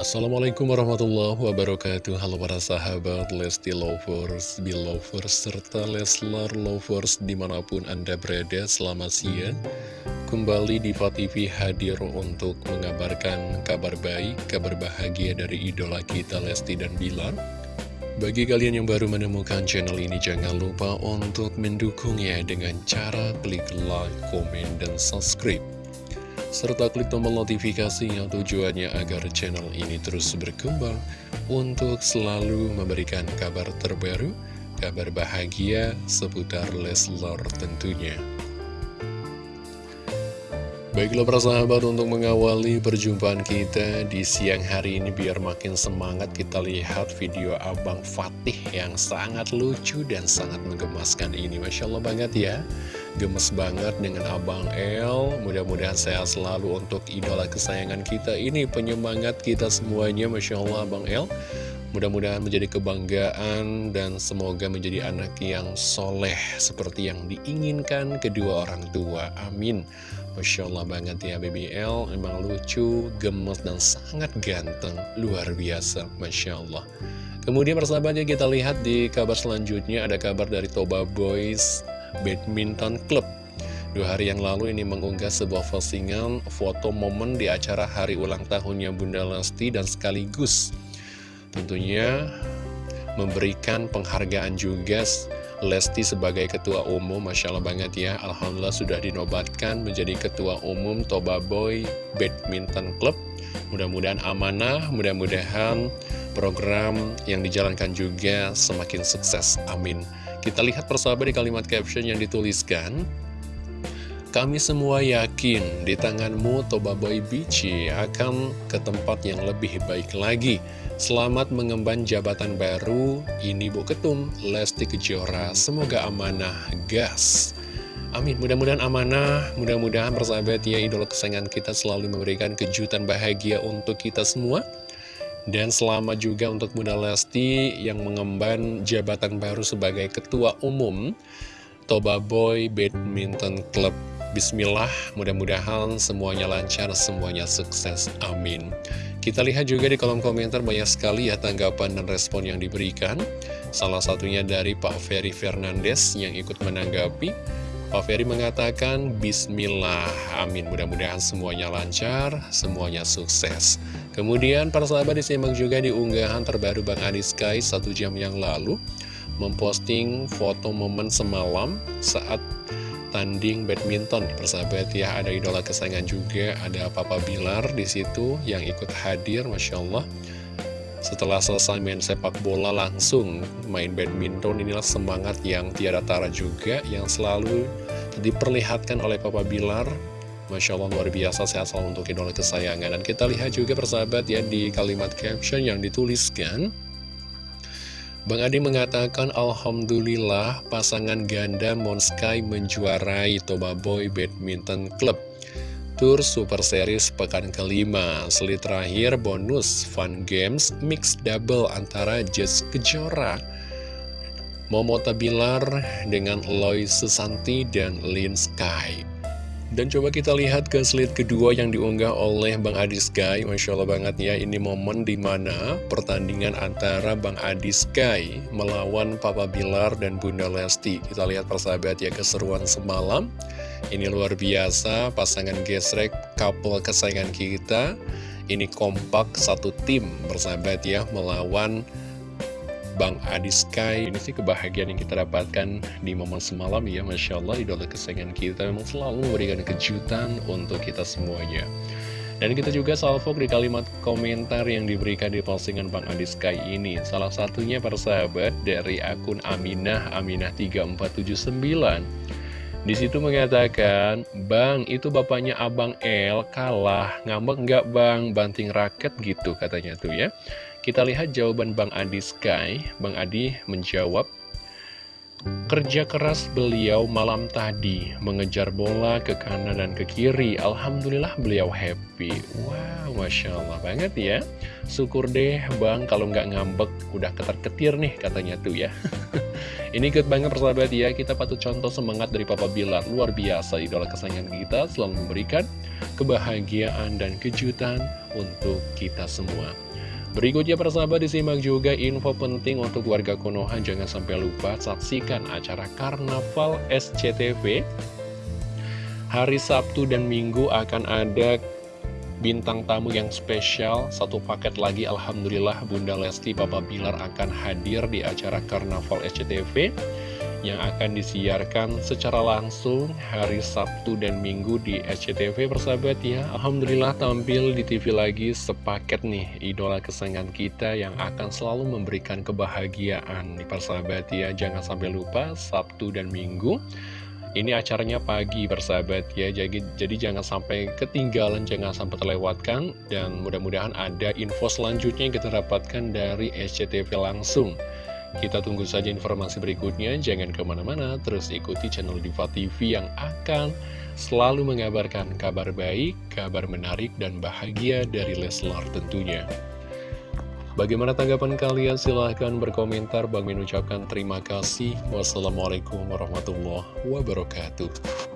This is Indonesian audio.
Assalamualaikum warahmatullahi wabarakatuh. Halo para sahabat Lesti Lovers, Belovers, serta Leslar Lovers di mana pun Anda berada Selamat siang. Kembali di TV hadir untuk mengabarkan kabar baik, kabar bahagia dari idola kita Lesti dan Bilar. Bagi kalian yang baru menemukan channel ini, jangan lupa untuk mendukungnya dengan cara klik like, komen, dan subscribe serta klik tombol notifikasi yang tujuannya agar channel ini terus berkembang untuk selalu memberikan kabar terbaru, kabar bahagia seputar Leslar tentunya. Baiklah para sahabat untuk mengawali perjumpaan kita di siang hari ini biar makin semangat kita lihat video Abang Fatih yang sangat lucu dan sangat menggemaskan ini Masya Allah banget ya Gemes banget dengan Abang El Mudah-mudahan sehat selalu untuk idola kesayangan kita ini penyemangat kita semuanya Masya Allah Abang El Mudah-mudahan menjadi kebanggaan dan semoga menjadi anak yang soleh seperti yang diinginkan kedua orang tua. Amin. Masya Allah banget ya BBL, memang lucu, gemes, dan sangat ganteng, luar biasa, Masya Allah. Kemudian persahabatnya kita lihat di kabar selanjutnya ada kabar dari Toba Boys Badminton Club. Dua hari yang lalu ini mengunggah sebuah postingan foto momen di acara hari ulang tahunnya Bunda Lesti dan sekaligus tentunya memberikan penghargaan juga Lesti sebagai ketua umum, Masya Allah banget ya. Alhamdulillah sudah dinobatkan menjadi ketua umum Toba Boy Badminton Club. Mudah-mudahan amanah, mudah-mudahan program yang dijalankan juga semakin sukses, amin Kita lihat persahabat di kalimat caption yang dituliskan. Kami semua yakin di tanganmu Toba Boy Bici akan ke tempat yang lebih baik lagi. Selamat mengemban jabatan baru, ini Bu Ketum, Lesti Kejora, semoga amanah, gas. Amin, mudah-mudahan amanah, mudah-mudahan persahabat ya idola kesayangan kita selalu memberikan kejutan bahagia untuk kita semua. Dan selamat juga untuk Bunda Lesti yang mengemban jabatan baru sebagai Ketua Umum Toba Boy Badminton Club. Bismillah, mudah-mudahan semuanya lancar, semuanya sukses. Amin. Kita lihat juga di kolom komentar banyak sekali ya tanggapan dan respon yang diberikan. Salah satunya dari Pak Ferry Fernandes yang ikut menanggapi. Pak Ferry mengatakan, Bismillah, amin. Mudah-mudahan semuanya lancar, semuanya sukses. Kemudian para sahabat disimak juga di unggahan terbaru Bang Adi Sky satu jam yang lalu. Memposting foto momen semalam saat tanding badminton persahabat ya ada idola kesayangan juga ada Papa Bilar di situ yang ikut hadir Masya Allah setelah selesai main sepak bola langsung main badminton inilah semangat yang tiada tara juga yang selalu diperlihatkan oleh Papa Bilar. Masya Allah luar biasa sehat selalu untuk idola kesayangan. Dan kita lihat juga persahabat ya di kalimat caption yang dituliskan. Bang Adi mengatakan Alhamdulillah pasangan ganda Monsky menjuarai Toba Boy Badminton Club Tour Super Series pekan kelima. Selit terakhir bonus Fun Games Mix Double antara Jess Kejora Momota Bilar dengan Loy Susanti dan Lin Sky dan coba kita lihat ke slide kedua yang diunggah oleh Bang Adi Sky Masya Allah banget ya, ini momen di mana pertandingan antara Bang Adi Sky melawan Papa Bilar dan Bunda Lesti. Kita lihat persahabat ya, keseruan semalam. Ini luar biasa, pasangan gesrek, couple kesayangan kita. Ini kompak satu tim bersahabat ya, melawan Bang Adi Sky. Ini sih kebahagiaan yang kita dapatkan di momen semalam ya Masya Allah idola kesayangan kita memang selalu memberikan kejutan untuk kita semuanya. Dan kita juga salvo di kalimat komentar yang diberikan di postingan Bang Adi Sky ini. Salah satunya persahabat dari akun Aminah Aminah 3479 di situ mengatakan, Bang, itu bapaknya Abang L kalah, ngambek nggak Bang, banting raket gitu katanya tuh ya. Kita lihat jawaban Bang Adi Sky. Bang Adi menjawab, Kerja keras beliau malam tadi, mengejar bola ke kanan dan ke kiri. Alhamdulillah beliau happy. Wow, Masya Allah banget ya. Syukur deh bang, kalau nggak ngambek, udah ketar-ketir nih katanya tuh ya. Ini good banget persahabat ya, kita patut contoh semangat dari Papa Bilar. Luar biasa, idola kesayangan kita selalu memberikan kebahagiaan dan kejutan untuk kita semua. Berikutnya persahabat disimak juga info penting untuk warga Konoha. Jangan sampai lupa saksikan acara Karnaval SCTV Hari Sabtu dan Minggu akan ada bintang tamu yang spesial. Satu paket lagi Alhamdulillah Bunda Lesti Papa Bilar akan hadir di acara Karnaval SCTV yang akan disiarkan secara langsung hari Sabtu dan Minggu di SCTV persahabat ya. Alhamdulillah tampil di TV lagi sepaket nih idola kesayangan kita yang akan selalu memberikan kebahagiaan nih persahabat ya. Jangan sampai lupa Sabtu dan Minggu. Ini acaranya pagi persahabat ya. Jadi, jadi jangan sampai ketinggalan jangan sampai terlewatkan dan mudah-mudahan ada info selanjutnya yang kita dapatkan dari SCTV langsung kita tunggu saja informasi berikutnya, jangan ke mana-mana, terus ikuti channel Diva TV yang akan selalu mengabarkan kabar baik, kabar menarik, dan bahagia dari Leslar tentunya. Bagaimana tanggapan kalian? Silahkan berkomentar. Bang mengucapkan terima kasih. Wassalamualaikum warahmatullahi wabarakatuh.